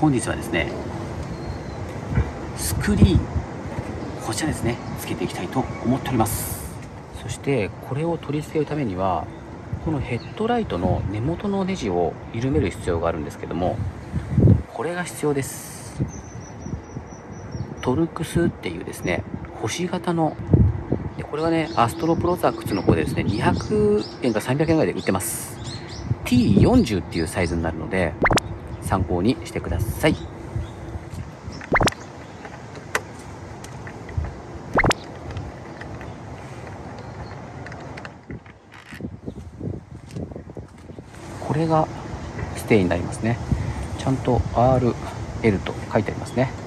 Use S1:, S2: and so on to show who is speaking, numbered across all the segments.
S1: 本日はですねスクリーンこちらですねつけていきたいと思っております。そしてこれを取り付けるためにはこのヘッドライトの根元のネジを緩める必要があるんですけどもこれが必要です。トルクスっていうですね星型のでこれはねアストロプロザックスの方でですね200円か300円ぐらいで売ってます。T40 っていうサイズになるので参考にしてください。これがステイになりますね。ちゃんと RL と書いてありますね。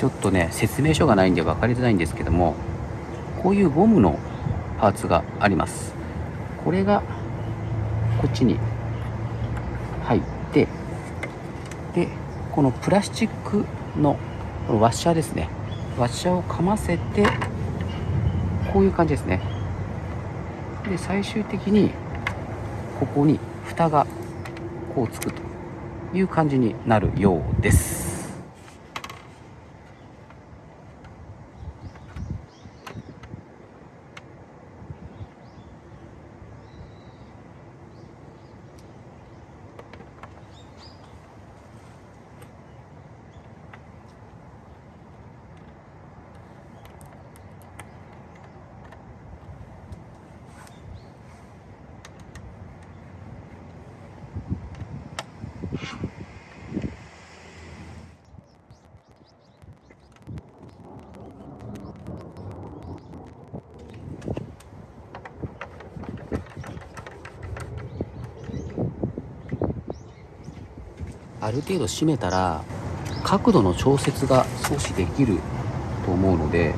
S1: ちょっとね説明書がないんで分かりづらいんですけどもこういうゴムのパーツがあります。これがこっちに入ってでこのプラスチックのこのワッシャーですね。ワッシャーをかませてこういう感じですね。で最終的にここに蓋がこうつくという感じになるようです。ある程度締めたら角度の調節が少しできると思うので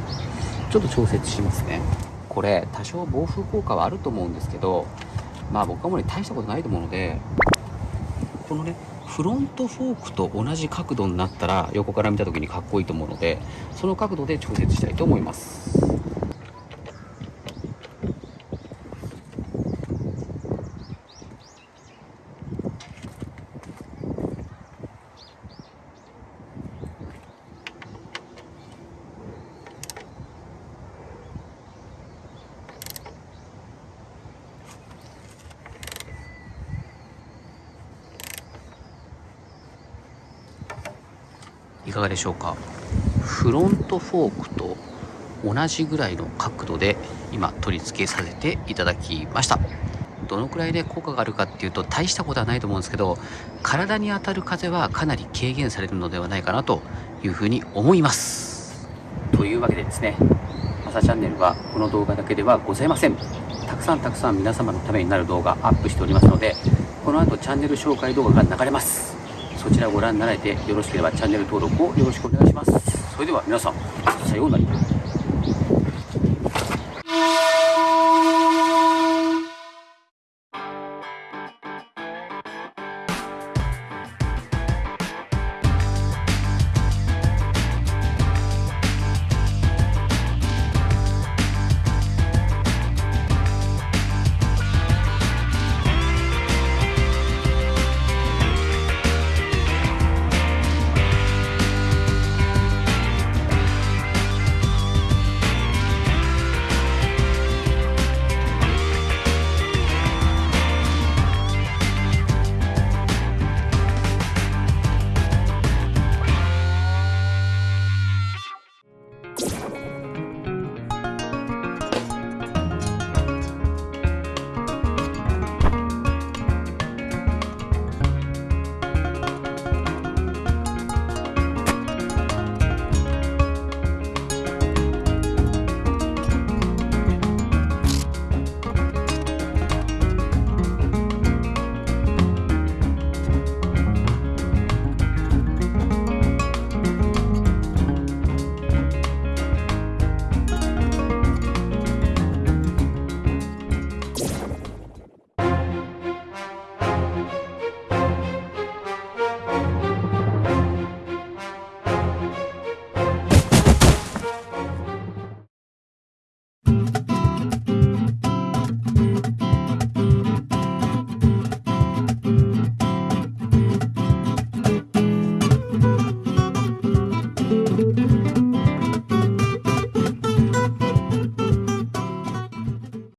S1: ちょっと調節しますね。これ多少防風効果はあると思うんですけどまあ僕はもう大したことないと思うのでこのねフロントフォークと同じ角度になったら横から見た時にかっこいいと思うのでその角度で調節したいと思います。いかがでしょうか？フロントフォークと同じぐらいの角度で今取り付けさせていただきました。どのくらいで効果があるかっていうと大したことはないと思うんですけど体に当たる風はかなり軽減されるのではないかなというふうに思います。というわけでですねマサチャンネルはこの動画だけではございません。たくさんたくさん皆様のためになる動画アップしておりますのでこの後チャンネル紹介動画が流れます。そちらをご覧になられてよろしければチャンネル登録をよろしくお願いします。それでは皆さんさようなら。